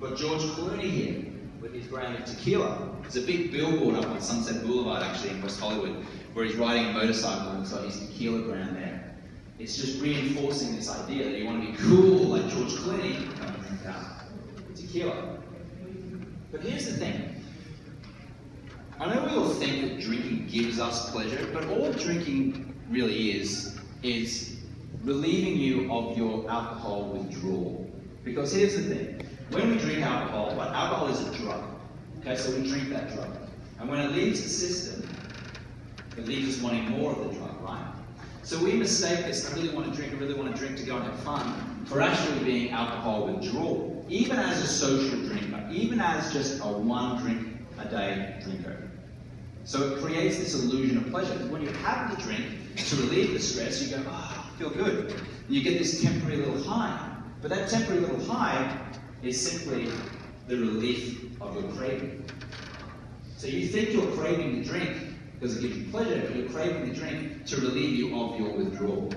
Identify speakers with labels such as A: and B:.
A: Got George Clooney here with his brand of tequila. There's a big billboard up on Sunset Boulevard actually in West Hollywood where he's riding a motorcycle and it's got his tequila brand there. It's just reinforcing this idea that you want to be cool like George Clooney. Tequila. But here's the thing. I know we all think that drinking gives us pleasure, but all drinking really is, is relieving you of your alcohol withdrawal. Because here's the thing. When we drink alcohol, what alcohol is a drug. Okay, so we drink that drug. And when it leaves the system, it leaves us wanting more of the drug, right? So we mistake this, I really want to drink, I really want to drink to go and have fun, for actually being alcohol withdrawal. Even as a social drinker, even as just a one drink a day drinker. So it creates this illusion of pleasure. When you have the drink to relieve the stress, you go, ah, oh, feel good. And You get this temporary little high. But that temporary little high is simply the relief of your craving. So you think you're craving the drink because it gives you pleasure, but you're craving the drink to relieve you of your withdrawal.